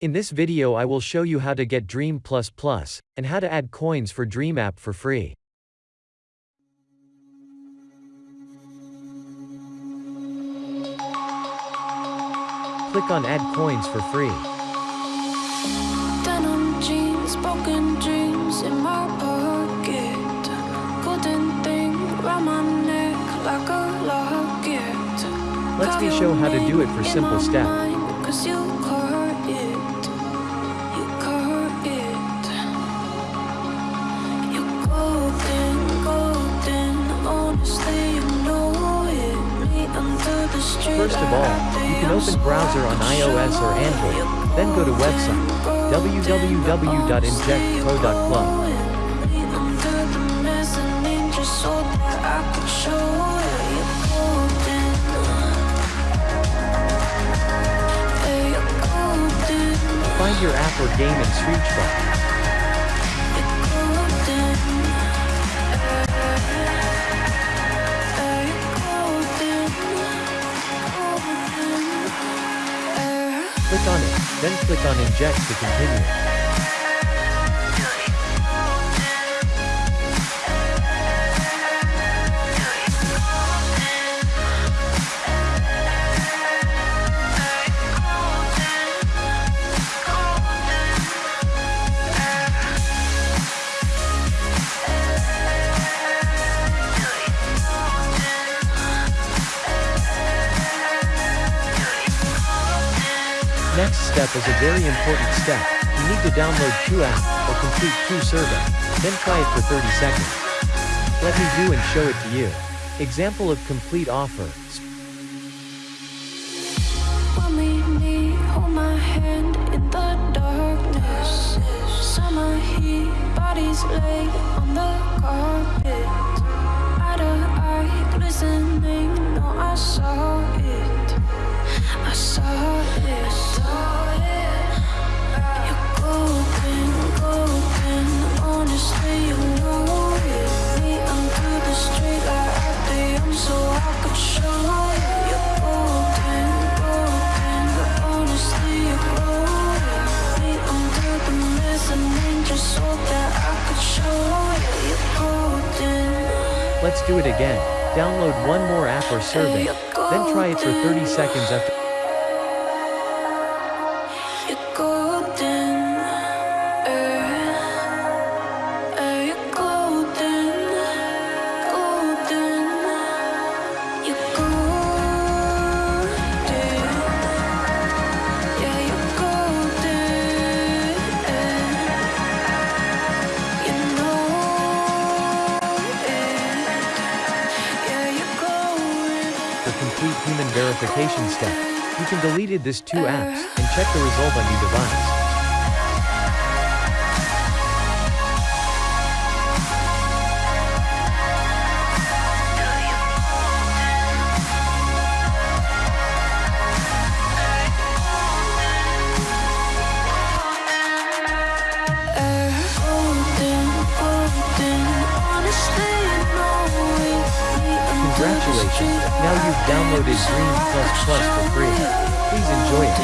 In this video I will show you how to get Dream++, and how to add coins for Dream app for free. Click on Add Coins for free. Jeans, broken dreams in my pocket. Golden thing round my neck like. Let's me show how to do it for simple step. First of all, you can open browser on iOS or Android, then go to website www.injectpro.club. Find your app or game in search bar. Click on it, then click on Inject to continue. Next step is a very important step. You need to download apps, or complete two survey. Then try it for 30 seconds. Let me do and show it to you. Example of complete offer. hold my Let's do it again. Download one more app or survey, then try it for 30 seconds after. Complete human verification step, you can deleted this two apps, and check the result on your device. Congratulations, now you've downloaded Dream Plus Plus for free. Please enjoy it.